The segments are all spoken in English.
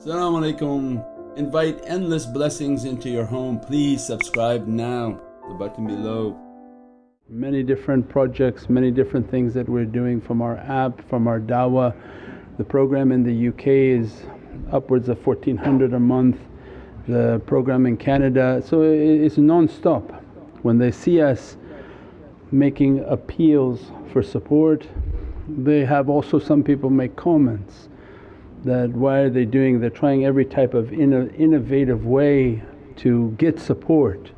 Assalamu alaikum. Invite endless blessings into your home. Please subscribe now, the button below. Many different projects, many different things that we're doing from our app, from our dawah. The program in the UK is upwards of 1400 a month, the program in Canada. So it's non-stop. When they see us making appeals for support, they have also some people make comments that why are they doing, they're trying every type of inno innovative way to get support.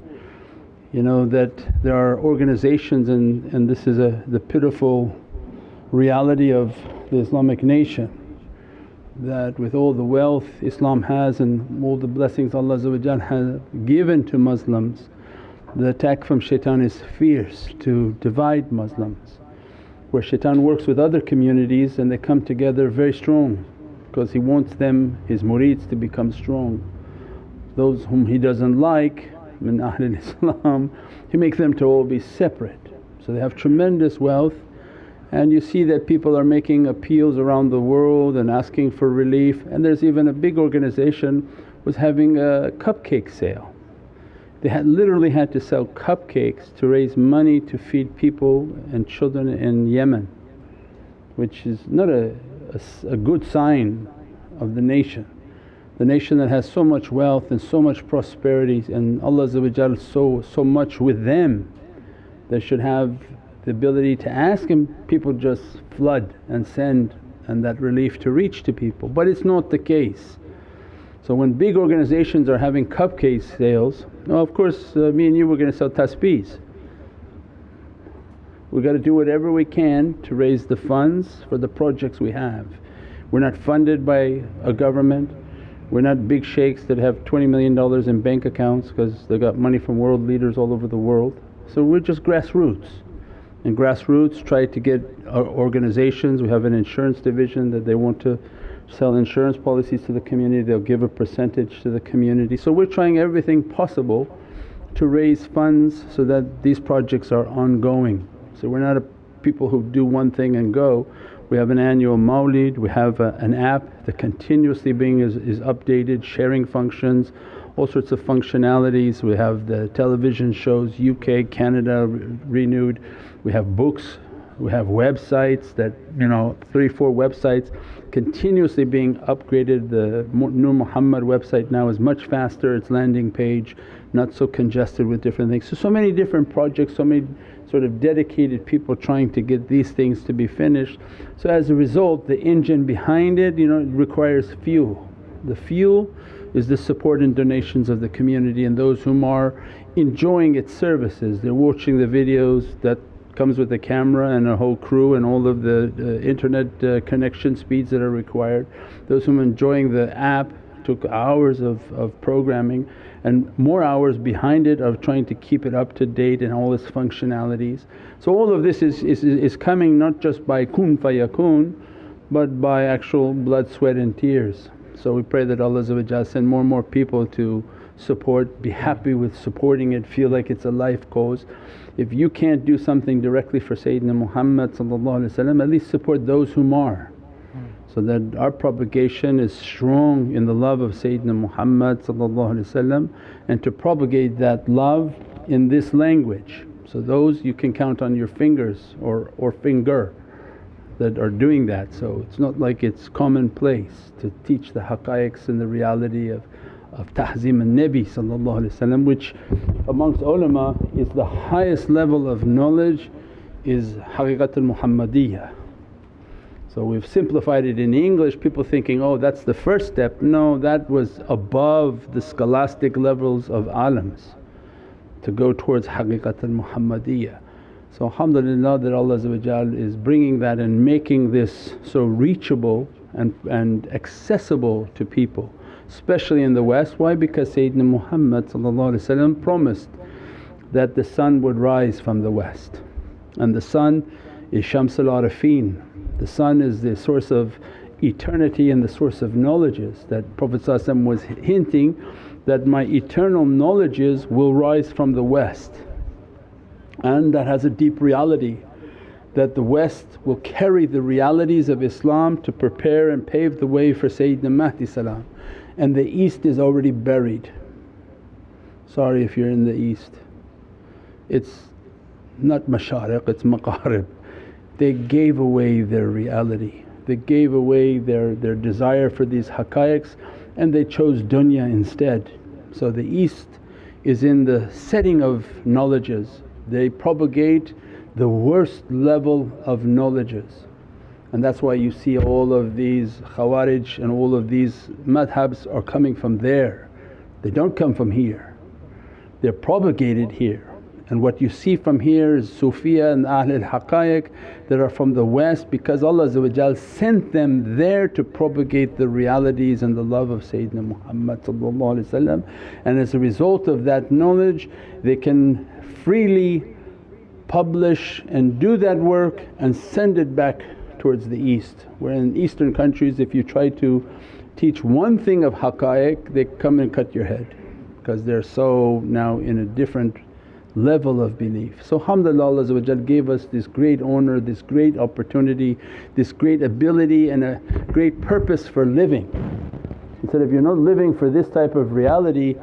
You know that there are organizations and, and this is a, the pitiful reality of the Islamic nation that with all the wealth Islam has and all the blessings Allah has given to Muslims, the attack from shaitan is fierce to divide Muslims. Where shaitan works with other communities and they come together very strong because he wants them, his murids to become strong. Those whom he doesn't like min Ahlul Islam, he makes them to all be separate. So they have tremendous wealth and you see that people are making appeals around the world and asking for relief and there's even a big organization was having a cupcake sale. They had literally had to sell cupcakes to raise money to feed people and children in Yemen which is not a a, a good sign of the nation. The nation that has so much wealth and so much prosperity and Allah so, so much with them they should have the ability to ask and people just flood and send and that relief to reach to people but it's not the case. So when big organizations are having cupcake sales, well of course uh, me and you were going to sell tasbees We've got to do whatever we can to raise the funds for the projects we have. We're not funded by a government, we're not big shaykhs that have $20 million in bank accounts because they got money from world leaders all over the world. So we're just grassroots and grassroots try to get our organizations, we have an insurance division that they want to sell insurance policies to the community, they'll give a percentage to the community. So we're trying everything possible to raise funds so that these projects are ongoing. So we're not people who do one thing and go. We have an annual mawlid, we have a, an app that continuously being is, is updated, sharing functions, all sorts of functionalities. We have the television shows UK, Canada renewed. We have books, we have websites that you know three, four websites continuously being upgraded. The Nur Muhammad website now is much faster, its landing page not so congested with different things. So, so many different projects, so many sort of dedicated people trying to get these things to be finished. So as a result the engine behind it you know it requires fuel. The fuel is the support and donations of the community and those whom are enjoying its services. They're watching the videos that comes with a camera and a whole crew and all of the uh, internet uh, connection speeds that are required. Those whom are enjoying the app took hours of, of programming and more hours behind it of trying to keep it up to date and all its functionalities. So all of this is, is, is coming not just by kun fayakun but by actual blood, sweat and tears. So we pray that Allah send more and more people to support, be happy with supporting it, feel like it's a life cause. If you can't do something directly for Sayyidina Muhammad at least support those whom are so that our propagation is strong in the love of Sayyidina Muhammad and to propagate that love in this language. So those you can count on your fingers or, or finger that are doing that. So it's not like it's commonplace to teach the haqqaiqs and the reality of, of tahzim al-Nabi which amongst ulama is the highest level of knowledge is haqiqatul Muhammadiyah so we've simplified it in English, people thinking, oh that's the first step. No, that was above the scholastic levels of alams to go towards haqiqat al-Muhammadiyah. So alhamdulillah that Allah is bringing that and making this so reachable and, and accessible to people especially in the West. Why? Because Sayyidina Muhammad promised that the sun would rise from the West and the sun is Shamsul Arifin the sun is the source of eternity and the source of knowledges that Prophet was hinting that my eternal knowledges will rise from the west and that has a deep reality that the West will carry the realities of Islam to prepare and pave the way for Sayyidina Mahdi salam and the East is already buried. Sorry if you're in the East. It's not mashariq, it's maqarib. They gave away their reality, they gave away their, their desire for these haqqaiqs and they chose dunya instead. So the East is in the setting of knowledges, they propagate the worst level of knowledges and that's why you see all of these Khawarij and all of these madhabs are coming from there. They don't come from here, they're propagated here. And what you see from here is Sufiya and Ahlul Haqqaiq that are from the West because Allah sent them there to propagate the realities and the love of Sayyidina Muhammad and as a result of that knowledge they can freely publish and do that work and send it back towards the east. Where in eastern countries if you try to teach one thing of haqqaiq they come and cut your head because they're so now in a different level of belief. So alhamdulillah Allah gave us this great honour, this great opportunity, this great ability and a great purpose for living. He said, if you're not living for this type of reality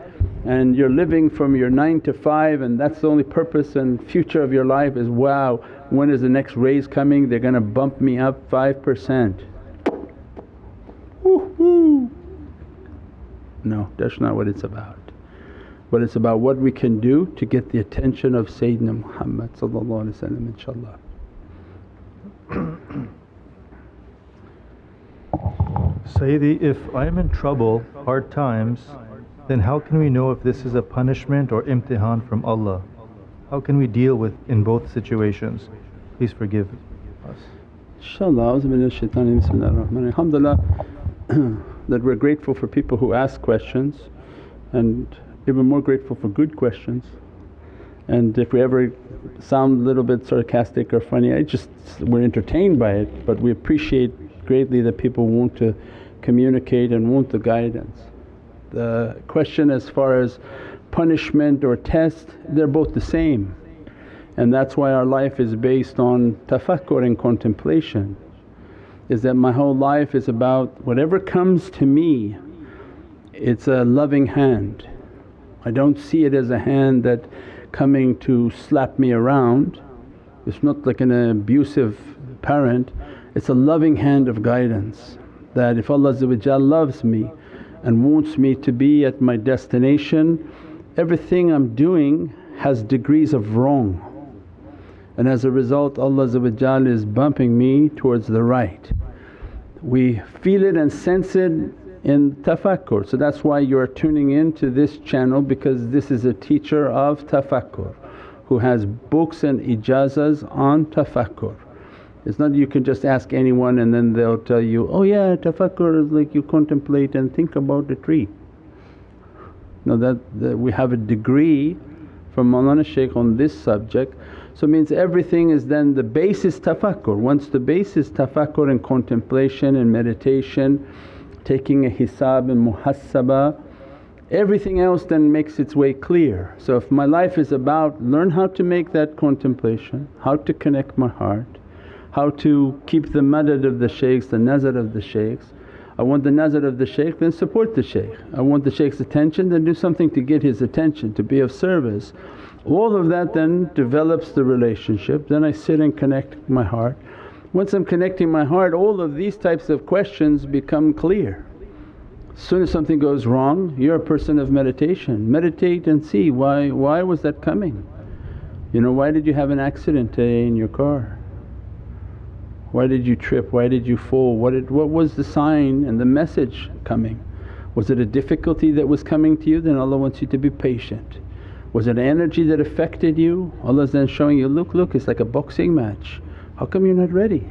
and you're living from your 9 to 5 and that's the only purpose and future of your life is, wow when is the next raise coming? They're going to bump me up 5%. Woo-hoo. No, that's not what it's about. But it's about what we can do to get the attention of Sayyidina Muhammad inshaAllah. Sayyidi, if I'm in trouble, hard times, then how can we know if this is a punishment or imtihan from Allah? How can we deal with in both situations? Please forgive us. Alhamdulillah that we're grateful for people who ask questions and even more grateful for good questions. And if we ever sound a little bit sarcastic or funny, I just we're entertained by it but we appreciate greatly that people want to communicate and want the guidance. The question as far as punishment or test they're both the same. And that's why our life is based on tafakkur and contemplation is that my whole life is about whatever comes to me it's a loving hand. I don't see it as a hand that coming to slap me around, it's not like an abusive parent, it's a loving hand of guidance that if Allah loves me and wants me to be at my destination everything I'm doing has degrees of wrong and as a result Allah is bumping me towards the right. We feel it and sense it in tafakkur. So that's why you are tuning in to this channel because this is a teacher of tafakkur who has books and ijazas on tafakkur. It's not you can just ask anyone and then they'll tell you, oh yeah tafakkur is like you contemplate and think about a tree. No that, that we have a degree from Mawlana Shaykh on this subject. So means everything is then the basis tafakkur. Once the basis tafakkur and contemplation and meditation, taking a hisab and muhasabah, everything else then makes its way clear. So if my life is about learn how to make that contemplation, how to connect my heart, how to keep the madad of the shaykhs, the nazar of the shaykhs, I want the nazar of the shaykh then support the shaykh. I want the shaykh's attention then do something to get his attention, to be of service. All of that then develops the relationship, then I sit and connect my heart. Once I'm connecting my heart all of these types of questions become clear. As soon as something goes wrong you're a person of meditation, meditate and see why, why was that coming? You know, why did you have an accident today in your car? Why did you trip? Why did you fall? What, did, what was the sign and the message coming? Was it a difficulty that was coming to you? Then Allah wants you to be patient. Was it energy that affected you? Allah's then showing you, look, look it's like a boxing match. How come you're not ready?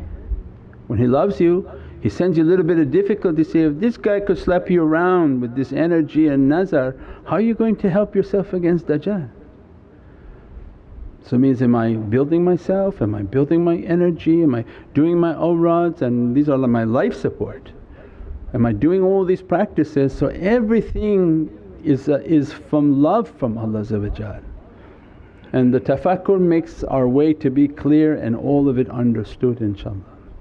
When He loves you He sends you a little bit of difficulty, say, if this guy could slap you around with this energy and nazar, how are you going to help yourself against Dajjal? So it means am I building myself, am I building my energy, am I doing my awrads and these are my life support. Am I doing all these practices? So everything is, uh, is from love from Allah And the tafakkur makes our way to be clear and all of it understood inshaAllah.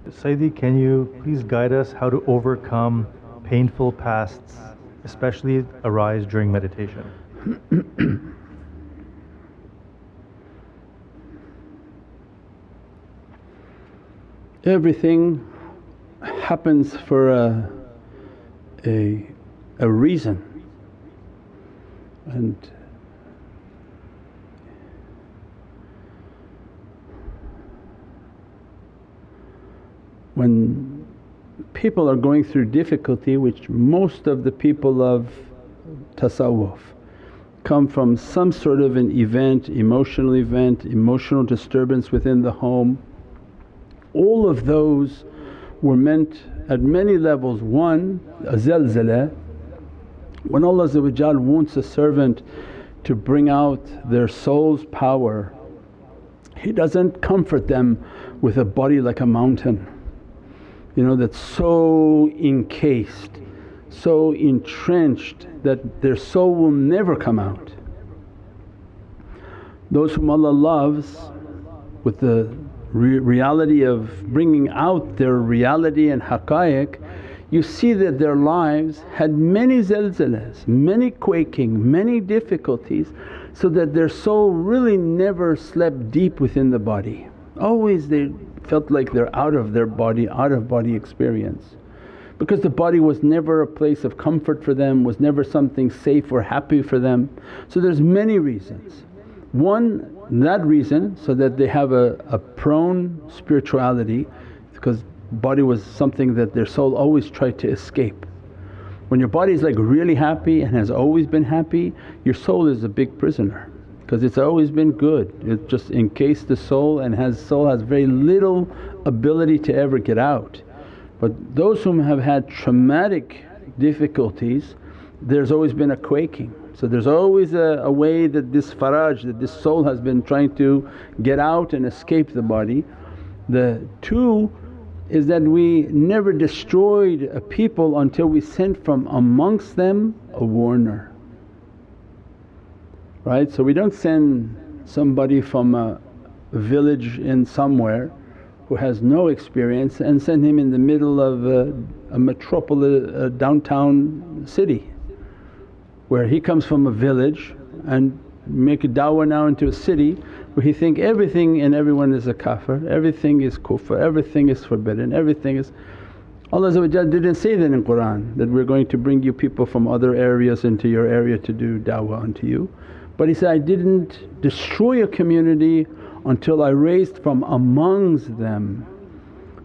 Sayyidi, can you please guide us how to overcome painful pasts, especially arise during meditation? Everything happens for a, a, a reason and when people are going through difficulty which most of the people of tasawwuf come from some sort of an event, emotional event, emotional disturbance within the home. All of those were meant at many levels. One, a zalzala, when Allah wants a servant to bring out their soul's power, He doesn't comfort them with a body like a mountain you know that's so encased, so entrenched that their soul will never come out. Those whom Allah loves with the re reality of bringing out their reality and haqqaiq, you see that their lives had many zalzalas, many quaking, many difficulties so that their soul really never slept deep within the body. Always they felt like they're out of their body, out of body experience. Because the body was never a place of comfort for them, was never something safe or happy for them. So there's many reasons. One that reason so that they have a, a prone spirituality because body was something that their soul always tried to escape. When your body is like really happy and has always been happy, your soul is a big prisoner because it's always been good. It just encased the soul and has soul has very little ability to ever get out. But those whom have had traumatic difficulties there's always been a quaking. So there's always a, a way that this faraj, that this soul has been trying to get out and escape the body. The two is that we never destroyed a people until we sent from amongst them a warner right? So we don't send somebody from a village in somewhere who has no experience and send him in the middle of a, a metropolis, a downtown city where he comes from a village and make a da'wah now into a city where he think everything and everyone is a kafir, everything is kufr, everything is forbidden, everything is… Allah didn't say that in Qur'an that we're going to bring you people from other areas into your area to do da'wah unto you. But he said, I didn't destroy a community until I raised from amongst them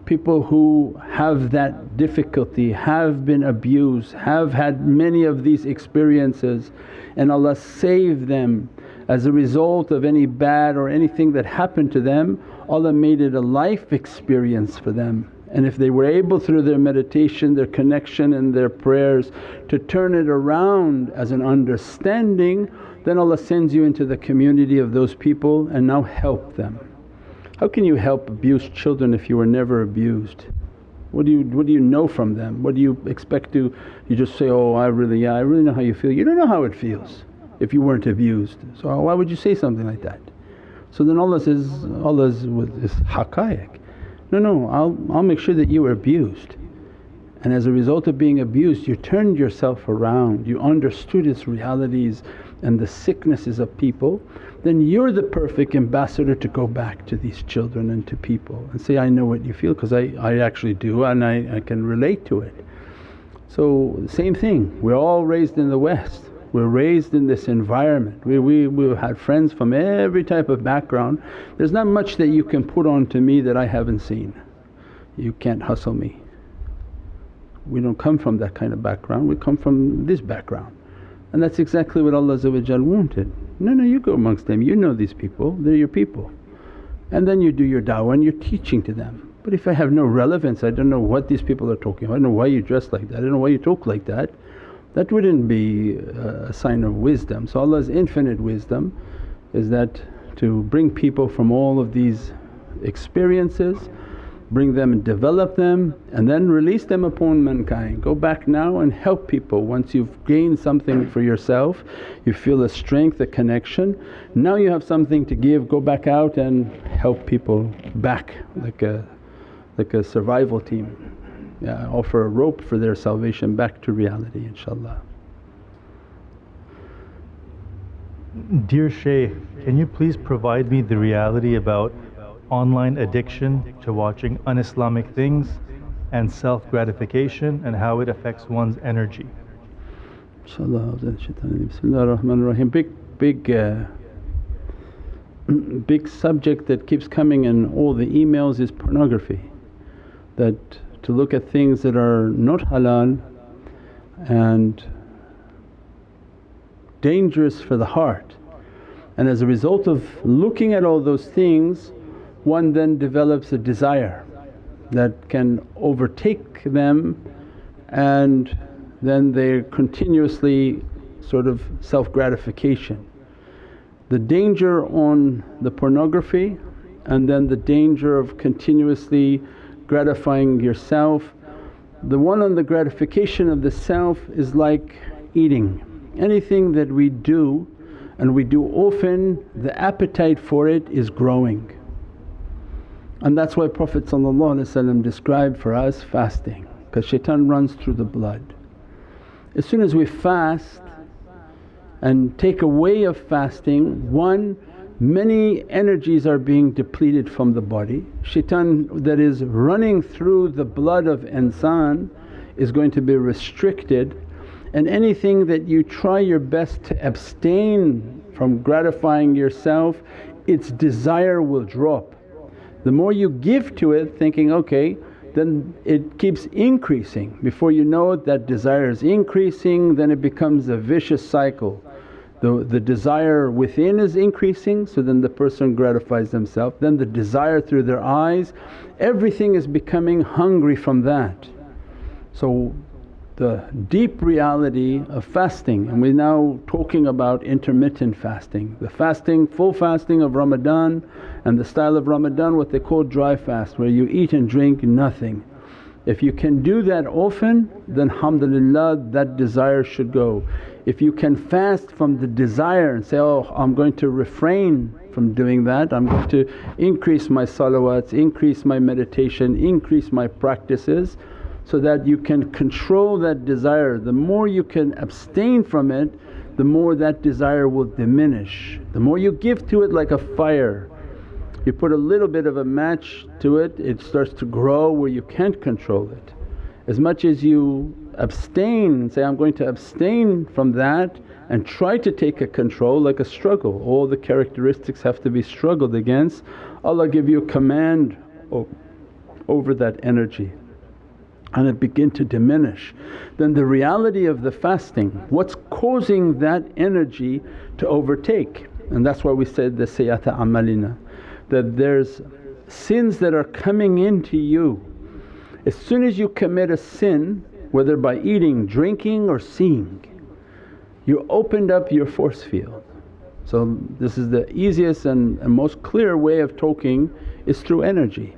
people who have that difficulty, have been abused, have had many of these experiences and Allah saved them as a result of any bad or anything that happened to them Allah made it a life experience for them. And if they were able through their meditation, their connection and their prayers to turn it around as an understanding then Allah sends you into the community of those people and now help them. How can you help abused children if you were never abused? What do you what do you know from them? What do you expect to you just say, oh I really yeah I really know how you feel. You don't know how it feels if you weren't abused. So why would you say something like that? So then Allah says, Allah with is haqqaiq. No, no, I'll, I'll make sure that you were abused. And as a result of being abused you turned yourself around, you understood its realities and the sicknesses of people then you're the perfect ambassador to go back to these children and to people and say, I know what you feel because I, I actually do and I, I can relate to it. So same thing, we're all raised in the West, we're raised in this environment. We, we, we've had friends from every type of background. There's not much that you can put on to me that I haven't seen. You can't hustle me. We don't come from that kind of background, we come from this background. And that's exactly what Allah wanted. No, no, you go amongst them, you know these people, they're your people. And then you do your da'wah and you're teaching to them. But if I have no relevance, I don't know what these people are talking about, I don't know why you dress like that, I don't know why you talk like that, that wouldn't be a sign of wisdom. So Allah's infinite wisdom is that to bring people from all of these experiences bring them and develop them and then release them upon mankind. Go back now and help people once you've gained something for yourself, you feel a strength, a connection. Now you have something to give, go back out and help people back like a, like a survival team. Yeah, offer a rope for their salvation back to reality inshaAllah. Dear Shaykh, can you please provide me the reality about online addiction to watching un-Islamic things and self-gratification and how it affects one's energy? Bismillahir Big, big, uh, big subject that keeps coming in all the emails is pornography. That to look at things that are not halal and dangerous for the heart. And as a result of looking at all those things one then develops a desire that can overtake them and then they're continuously sort of self-gratification. The danger on the pornography and then the danger of continuously gratifying yourself. The one on the gratification of the self is like eating. Anything that we do and we do often, the appetite for it is growing. And that's why Prophet described for us fasting because shaitan runs through the blood. As soon as we fast and take away of fasting, one many energies are being depleted from the body. Shaitan that is running through the blood of insan is going to be restricted and anything that you try your best to abstain from gratifying yourself its desire will drop. The more you give to it thinking, okay then it keeps increasing. Before you know it that desire is increasing then it becomes a vicious cycle the, the desire within is increasing so then the person gratifies themselves, then the desire through their eyes, everything is becoming hungry from that. So the deep reality of fasting and we're now talking about intermittent fasting. The fasting, full fasting of Ramadan and the style of Ramadan what they call dry fast where you eat and drink nothing. If you can do that often then alhamdulillah that desire should go. If you can fast from the desire and say, oh I'm going to refrain from doing that, I'm going to increase my salawats, increase my meditation, increase my practices so that you can control that desire. The more you can abstain from it the more that desire will diminish. The more you give to it like a fire, you put a little bit of a match to it, it starts to grow where you can't control it. As much as you abstain and say, I'm going to abstain from that and try to take a control like a struggle. All the characteristics have to be struggled against. Allah give you command over that energy and it begin to diminish. Then the reality of the fasting, what's causing that energy to overtake and that's why we said the sayyata amalina that there's sins that are coming into you. As soon as you commit a sin whether by eating, drinking or seeing, you opened up your force field. So this is the easiest and, and most clear way of talking is through energy.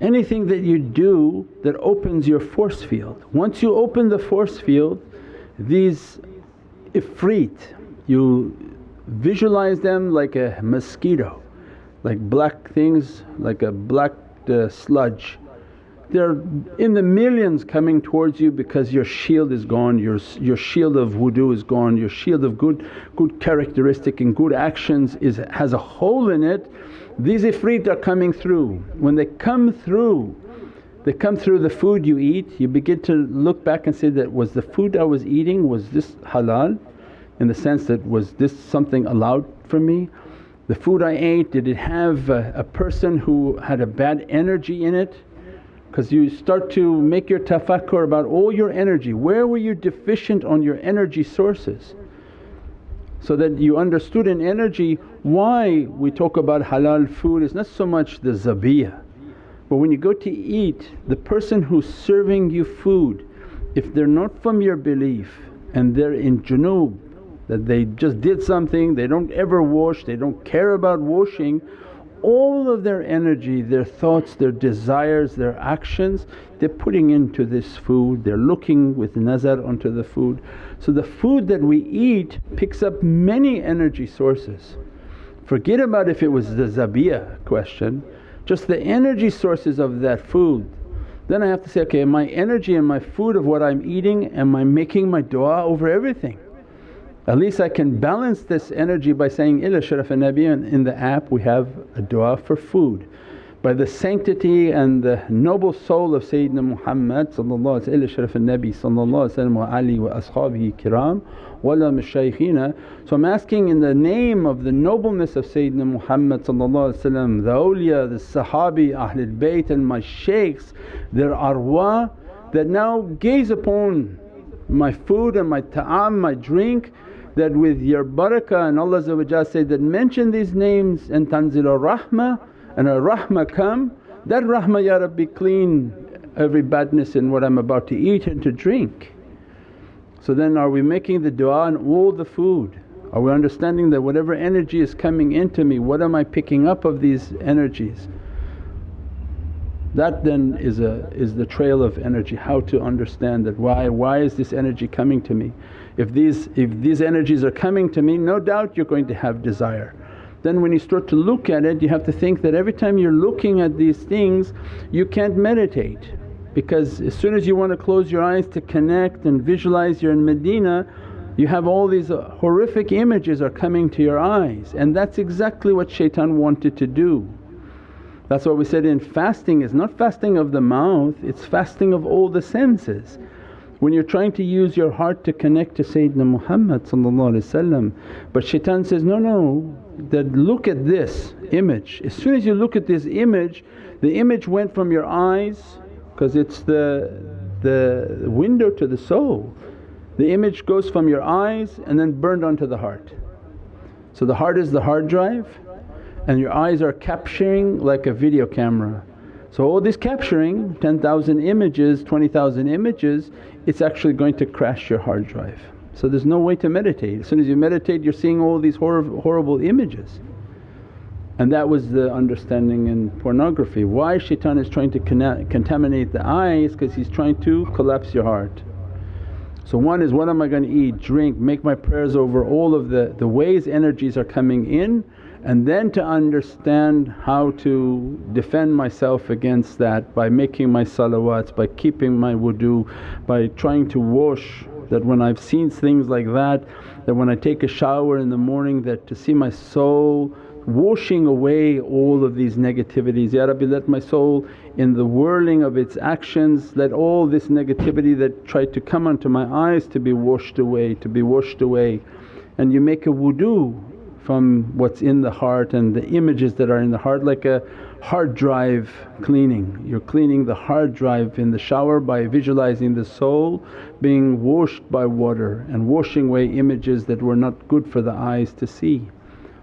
Anything that you do that opens your force field, once you open the force field these ifrit you visualize them like a mosquito, like black things like a black uh, sludge they're in the millions coming towards you because your shield is gone, your, your shield of wudu is gone, your shield of good, good characteristic and good actions is, has a hole in it. These ifrit are coming through. When they come through, they come through the food you eat, you begin to look back and say that, was the food I was eating was this halal in the sense that was this something allowed for me? The food I ate did it have a, a person who had a bad energy in it? because you start to make your tafakkur about all your energy, where were you deficient on your energy sources? So that you understood in energy why we talk about halal food is not so much the zabiyah but when you go to eat the person who's serving you food if they're not from your belief and they're in junub that they just did something, they don't ever wash, they don't care about washing all of their energy, their thoughts, their desires, their actions they're putting into this food, they're looking with nazar onto the food. So the food that we eat picks up many energy sources. Forget about if it was the zabiyah question, just the energy sources of that food. Then I have to say, okay, my energy and my food of what I'm eating, am I making my du'a over everything? At least I can balance this energy by saying, Ila Sharaf Nabi in the app we have a du'a for food by the sanctity and the noble soul of Sayyidina Muhammad wa ali wa ashabihi kiram wala mashaykhina. So I'm asking in the name of the nobleness of Sayyidina Muhammad the awliya, the sahabi, Ahlul Bayt and my shaykhs, their arwa that now gaze upon my food and my ta'am, my drink that with your barakah and Allah say that mention these names and tanzil rahmah and a rahmah come, that rahmah Ya Rabbi clean every badness in what I'm about to eat and to drink. So then are we making the du'a on all the food? Are we understanding that whatever energy is coming into me, what am I picking up of these energies? That then is a is the trail of energy, how to understand that why why is this energy coming to me? If these if these energies are coming to me no doubt you're going to have desire then when you start to look at it you have to think that every time you're looking at these things you can't meditate because as soon as you want to close your eyes to connect and visualize you're in Medina you have all these horrific images are coming to your eyes and that's exactly what shaitan wanted to do. That's why we said in fasting is not fasting of the mouth, it's fasting of all the senses. When you're trying to use your heart to connect to Sayyidina Muhammad but shaitan says, no, no that look at this image. As soon as you look at this image the image went from your eyes because it's the, the window to the soul. The image goes from your eyes and then burned onto the heart. So the heart is the hard drive and your eyes are capturing like a video camera. So all this capturing 10,000 images, 20,000 images it's actually going to crash your hard drive. So there's no way to meditate. As soon as you meditate you're seeing all these hor- horrible images. And that was the understanding in pornography. Why shaitan is trying to contaminate the eyes because he's trying to collapse your heart. So one is what am I going to eat, drink, make my prayers over all of the, the ways energies are coming in and then to understand how to defend myself against that by making my salawats, by keeping my wudu, by trying to wash that when I've seen things like that, that when I take a shower in the morning that to see my soul washing away all of these negativities. Ya Rabbi let my soul in the whirling of its actions let all this negativity that tried to come onto my eyes to be washed away, to be washed away. And you make a wudu from what's in the heart and the images that are in the heart like a hard drive cleaning. You're cleaning the hard drive in the shower by visualizing the soul being washed by water and washing away images that were not good for the eyes to see.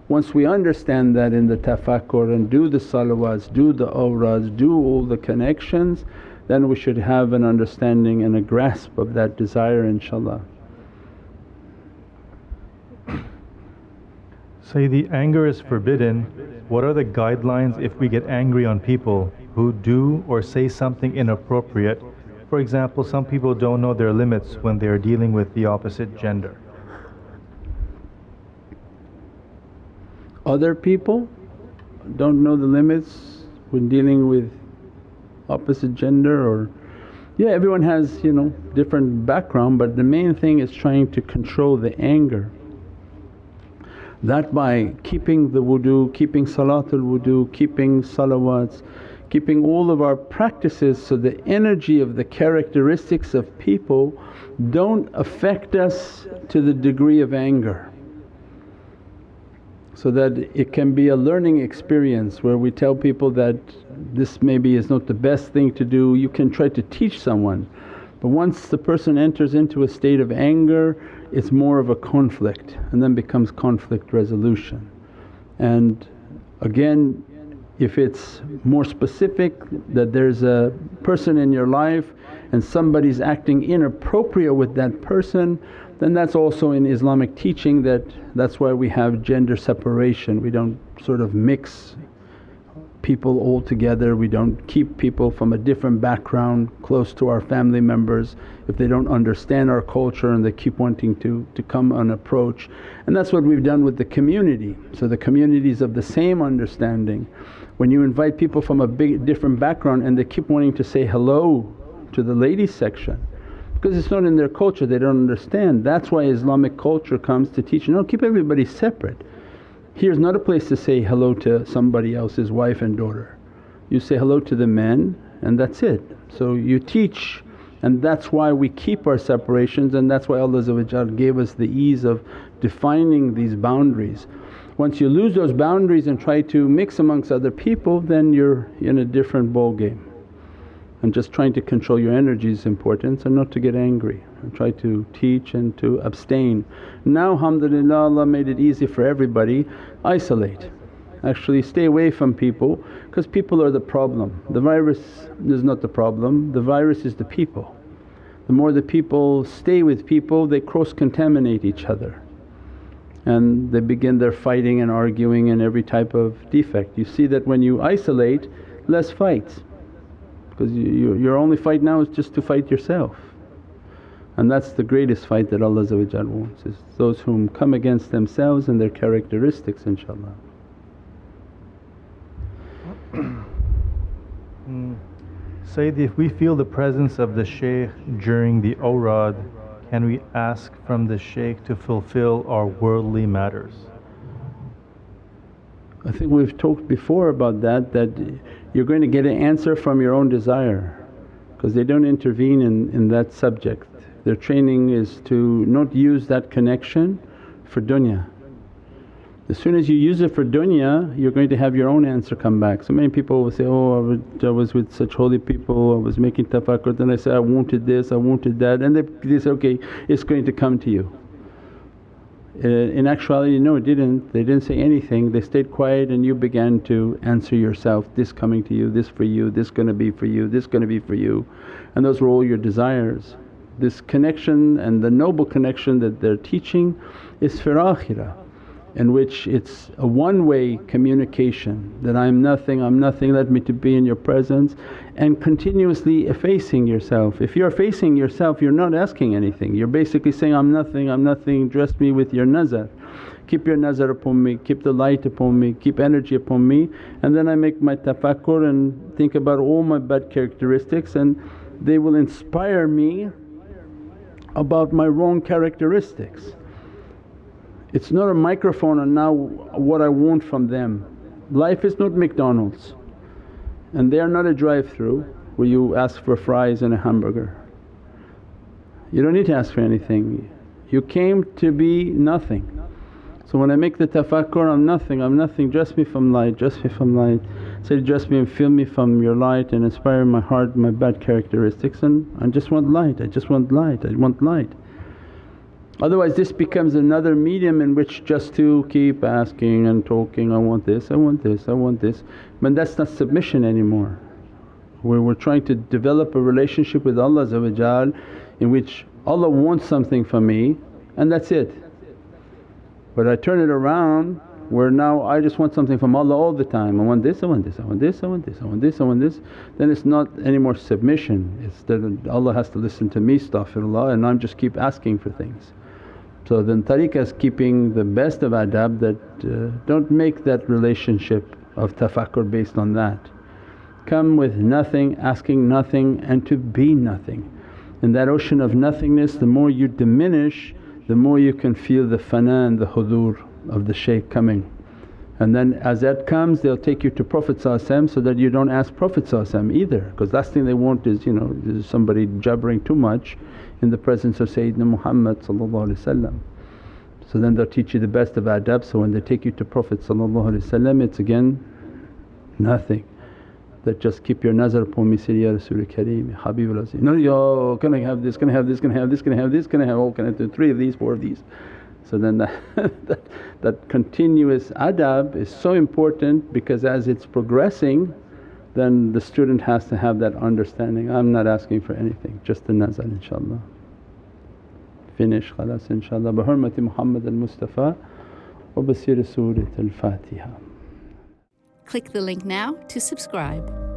Once we understand that in the tafakkur and do the salawats, do the awrads, do all the connections then we should have an understanding and a grasp of that desire inshaAllah. Sayyidi, anger is forbidden. What are the guidelines if we get angry on people who do or say something inappropriate? For example, some people don't know their limits when they are dealing with the opposite gender. Other people don't know the limits when dealing with opposite gender or yeah everyone has you know different background but the main thing is trying to control the anger that by keeping the wudu, keeping salatul wudu, keeping salawats, keeping all of our practices so the energy of the characteristics of people don't affect us to the degree of anger. So that it can be a learning experience where we tell people that this maybe is not the best thing to do, you can try to teach someone. But once the person enters into a state of anger it's more of a conflict and then becomes conflict resolution. And again if it's more specific that there's a person in your life and somebody's acting inappropriate with that person then that's also in Islamic teaching that that's why we have gender separation. We don't sort of mix people all together, we don't keep people from a different background close to our family members if they don't understand our culture and they keep wanting to, to come and approach. And that's what we've done with the community. So the communities of the same understanding. When you invite people from a big different background and they keep wanting to say hello to the ladies section because it's not in their culture, they don't understand. That's why Islamic culture comes to teach, no keep everybody separate. Here's not a place to say hello to somebody else's wife and daughter. You say hello to the men and that's it. So you teach and that's why we keep our separations and that's why Allah gave us the ease of defining these boundaries. Once you lose those boundaries and try to mix amongst other people then you're in a different ball game. And just trying to control your energy is important and not to get angry try to teach and to abstain. Now alhamdulillah Allah made it easy for everybody, isolate. Actually stay away from people because people are the problem. The virus is not the problem, the virus is the people. The more the people stay with people they cross contaminate each other and they begin their fighting and arguing and every type of defect. You see that when you isolate less fights because you, your only fight now is just to fight yourself. And that's the greatest fight that Allah wants is those whom come against themselves and their characteristics inshaAllah. mm. Sayyid, if we feel the presence of the shaykh during the awrad, can we ask from the shaykh to fulfill our worldly matters? I think we've talked before about that, that you're going to get an answer from your own desire because they don't intervene in, in that subject. Their training is to not use that connection for dunya. As soon as you use it for dunya you're going to have your own answer come back. So many people will say, oh I was with such holy people, I was making tafakkur then I say, I wanted this, I wanted that and they, they say, okay it's going to come to you. Uh, in actuality no it didn't, they didn't say anything, they stayed quiet and you began to answer yourself, this coming to you, this for you, this gonna be for you, this gonna be for you and those were all your desires. This connection and the noble connection that they're teaching is for akhirah in which it's a one-way communication that I'm nothing, I'm nothing, let me to be in your presence and continuously effacing yourself. If you're effacing yourself you're not asking anything, you're basically saying, I'm nothing, I'm nothing, dress me with your nazar. Keep your nazar upon me, keep the light upon me, keep energy upon me and then I make my tafakkur and think about all my bad characteristics and they will inspire me about my wrong characteristics. It's not a microphone and now what I want from them. Life is not McDonald's and they are not a drive-through where you ask for fries and a hamburger. You don't need to ask for anything, you came to be nothing. So when I make the tafakkur, I'm nothing, I'm nothing, dress me from light, dress me from light. Say, dress me and fill me from your light and inspire my heart, my bad characteristics and I just want light, I just want light, I want light. Otherwise this becomes another medium in which just to keep asking and talking, I want this, I want this, I want this. But that's not submission anymore. Where we're trying to develop a relationship with Allah in which Allah wants something from me and that's it. But I turn it around where now I just want something from Allah all the time, I want this, I want this, I want this, I want this, I want this, I want this, then it's not any more submission, it's that Allah has to listen to me astaghfirullah and I'm just keep asking for things. So then tariqah is keeping the best of adab that uh, don't make that relationship of tafakkur based on that. Come with nothing, asking nothing and to be nothing. In that ocean of nothingness the more you diminish the more you can feel the fana and the hudur of the shaykh coming. And then as that comes they'll take you to Prophet so that you don't ask Prophet either because last thing they want is you know somebody jabbering too much in the presence of Sayyidina Muhammad So then they'll teach you the best of adab so when they take you to Prophet it's again nothing that just keep your nazar upon me say, Ya Rasul Kareem, Habibul Azim. No, yo, can I have this, can I have this, can I have this, can I have this, can I have, oh can I do three of these, four of these. So then that, that, that continuous adab is so important because as it's progressing then the student has to have that understanding, I'm not asking for anything, just the nazar inshaAllah. Finish khalas inshaAllah bi hurmati Muhammad al-Mustafa wa basir Surat al-Fatiha. Click the link now to subscribe.